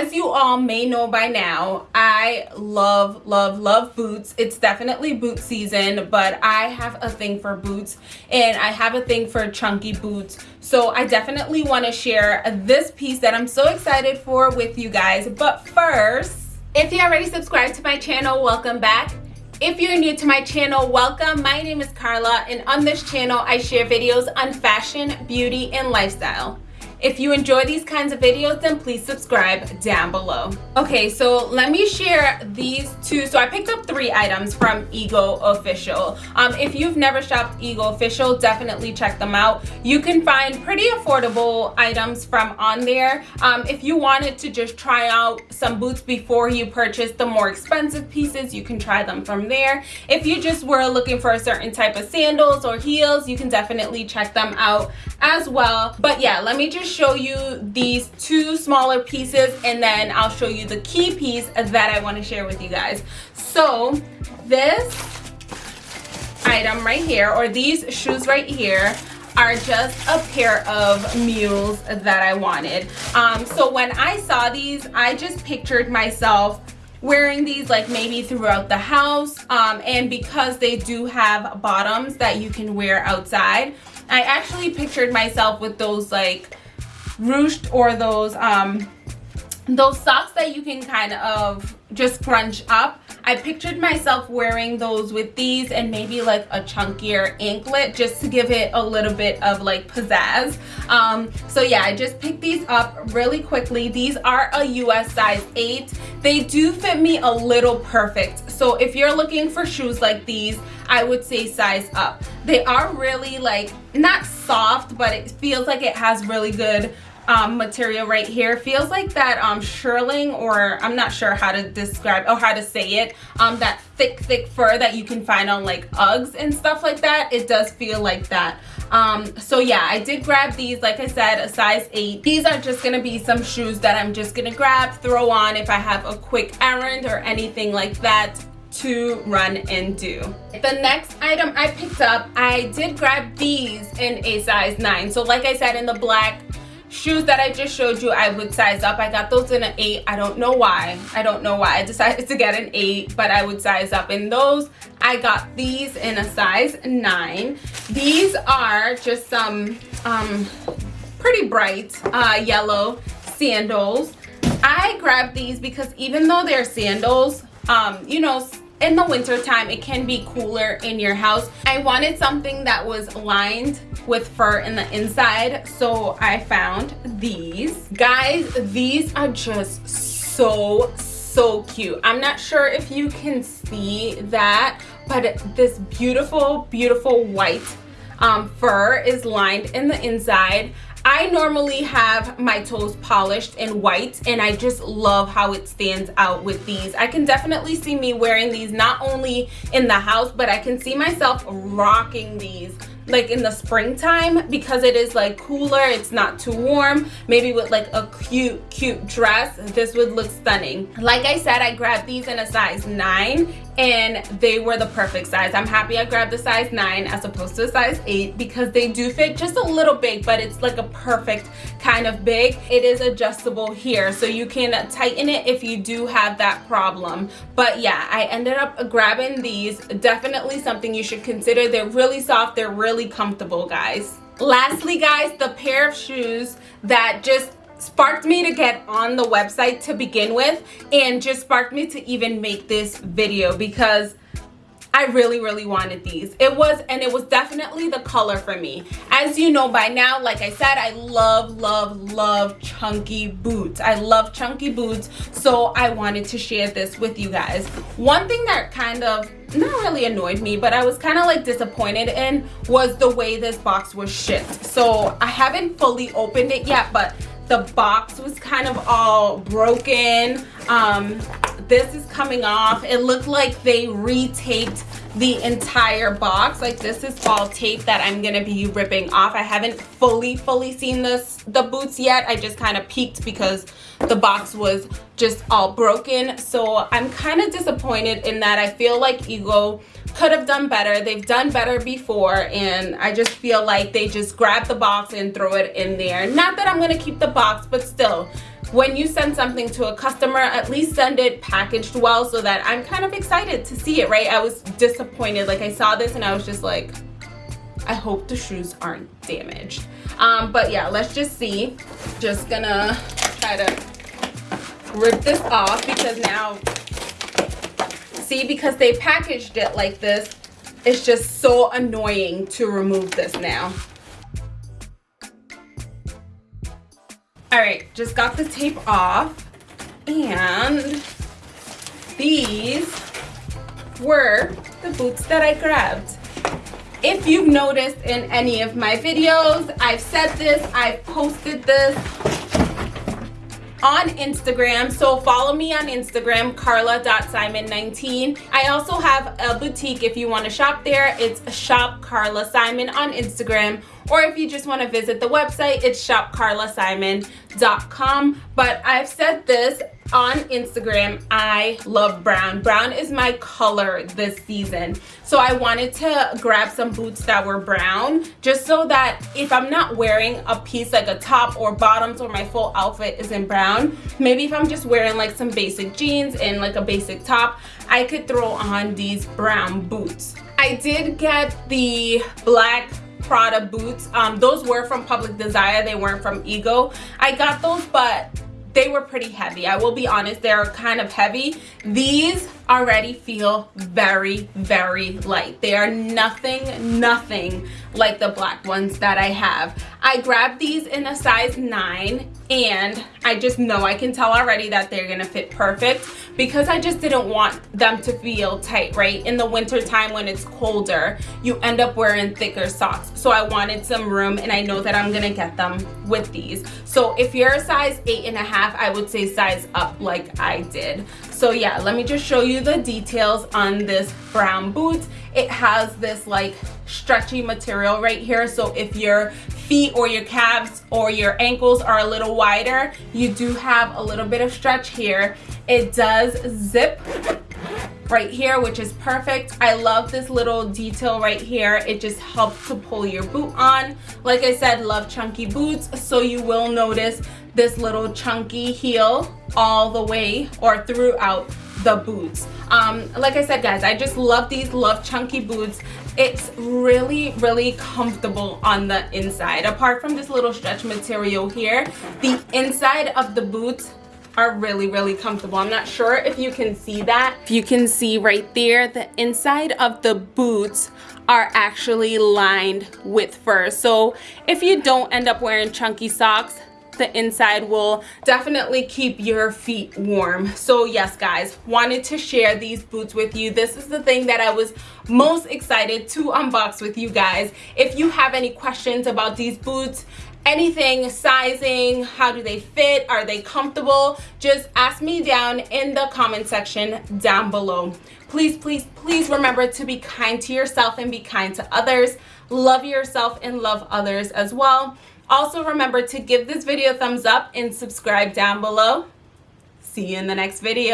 as you all may know by now, I love, love, love boots. It's definitely boot season, but I have a thing for boots and I have a thing for chunky boots. So I definitely want to share this piece that I'm so excited for with you guys. But first, if you already subscribed to my channel, welcome back. If you're new to my channel, welcome. My name is Carla and on this channel, I share videos on fashion, beauty, and lifestyle. If you enjoy these kinds of videos, then please subscribe down below. Okay, so let me share these two. So I picked up three items from Ego Official. Um, if you've never shopped Ego Official, definitely check them out. You can find pretty affordable items from on there. Um, if you wanted to just try out some boots before you purchase the more expensive pieces, you can try them from there. If you just were looking for a certain type of sandals or heels, you can definitely check them out as well. But yeah, let me just show you these two smaller pieces and then I'll show you the key piece that I want to share with you guys. So this item right here or these shoes right here are just a pair of mules that I wanted. Um, so when I saw these, I just pictured myself wearing these like maybe throughout the house um, and because they do have bottoms that you can wear outside I actually pictured myself with those like ruched or those um those socks that you can kind of just crunch up. I pictured myself wearing those with these and maybe like a chunkier anklet just to give it a little bit of like pizzazz. Um so yeah i just picked these up really quickly. These are a us size 8 they do fit me a little perfect. So if you're looking for shoes like these i would say size up. They are really like not soft but it feels like it has really good um, material right here. Feels like that um, shearling or I'm not sure how to describe or how to say it. Um, that thick thick fur that you can find on like Uggs and stuff like that. It does feel like that. Um, so yeah I did grab these like I said a size 8 these are just gonna be some shoes that I'm just gonna grab throw on if I have a quick errand or anything like that to run and do. The next item I picked up, I did grab these in a size 9. So like I said in the black shoes that I just showed you I would size up. I got those in an 8 I don't know why. I don't know why. I decided to get an 8 but I would size up. In those I got these in a size 9 these are just some um, pretty bright uh, yellow sandals. I grabbed these because even though they're sandals um, you know in the winter time it can be cooler in your house. I wanted something that was lined with fur in the inside so i found these. Guys these are just so so cute. I'm not sure if you can see that but this beautiful beautiful white um, fur is lined in the inside I normally have my toes polished in white and I just love how it stands out with these. I can definitely see me wearing these not only in the house but I can see myself rocking these like in the springtime because it is like cooler it's not too warm maybe with like a cute cute dress this would look stunning like i said i grabbed these in a size 9 and they were the perfect size. I'm happy i grabbed the size 9 as opposed to a size 8 because they do fit just a little big but it's like a perfect kind of big. It is adjustable here so you can tighten it if you do have that problem. But yeah i ended up grabbing these. Definitely something you should consider. They're really soft. They're really comfortable guys. Lastly guys the pair of shoes that just sparked me to get on the website to begin with and just sparked me to even make this video because I really, really wanted these. It was, and it was definitely the color for me. As you know by now, like I said, I love, love, love chunky boots. I love chunky boots, so I wanted to share this with you guys. One thing that kind of, not really annoyed me, but I was kind of like disappointed in was the way this box was shipped. So I haven't fully opened it yet, but the box was kind of all broken. Um, this is coming off. It looked like they retaped the entire box. Like this is all tape that i'm gonna be ripping off. I haven't fully fully seen this the boots yet. I just kind of peeked because the box was just all broken. So i'm kind of disappointed in that. I feel like ego could have done better they've done better before and i just feel like they just grab the box and throw it in there not that i'm gonna keep the box but still when you send something to a customer, at least send it packaged well so that I'm kind of excited to see it, right? I was disappointed. Like I saw this and I was just like, I hope the shoes aren't damaged. Um, but yeah, let's just see. Just gonna try to rip this off because now, see, because they packaged it like this, it's just so annoying to remove this now. All right, just got the tape off and these were the boots that I grabbed. If you've noticed in any of my videos, I've said this, I've posted this on Instagram. So follow me on Instagram, carla.simon19. I also have a boutique if you want to shop there. It's Shop Carla Simon on Instagram. Or if you just want to visit the website, it's shopcarlasimon.com. But I've said this on Instagram, I love brown. Brown is my color this season. So I wanted to grab some boots that were brown just so that if I'm not wearing a piece like a top or bottoms or my full outfit is in brown, maybe if I'm just wearing like some basic jeans and like a basic top, I could throw on these brown boots. I did get the black Prada boots. Um, those were from Public Desire. They weren't from Ego. I got those, but they were pretty heavy. I will be honest, they're kind of heavy. These already feel very, very light. They are nothing, nothing like the black ones that I have. I grabbed these in a size 9 and I just know I can tell already that they're gonna fit perfect because I just didn't want them to feel tight, right? In the winter time when it's colder, you end up wearing thicker socks. So I wanted some room and I know that I'm gonna get them with these. So if you're a size eight and a half, I would say size up like I did. So yeah, let me just show you the details on this brown boot. It has this like stretchy material right here. So if your feet or your calves or your ankles are a little wider, you do have a little bit of stretch here. It does zip right here which is perfect. I love this little detail right here. It just helps to pull your boot on. Like i said love chunky boots so you will notice this little chunky heel all the way or throughout the boots. Um, like i said guys i just love these love chunky boots it's really really comfortable on the inside. Apart from this little stretch material here the inside of the boots are really really comfortable. I'm not sure if you can see that. If you can see right there the inside of the boots are actually lined with fur. So if you don't end up wearing chunky socks the inside will definitely keep your feet warm. So yes guys wanted to share these boots with you. This is the thing that i was most excited to unbox with you guys. If you have any questions about these boots anything sizing how do they fit are they comfortable just ask me down in the comment section down below. Please please please remember to be kind to yourself and be kind to others. Love yourself and love others as well also remember to give this video a thumbs up and subscribe down below. See you in the next video.